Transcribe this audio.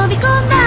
飛び込んだ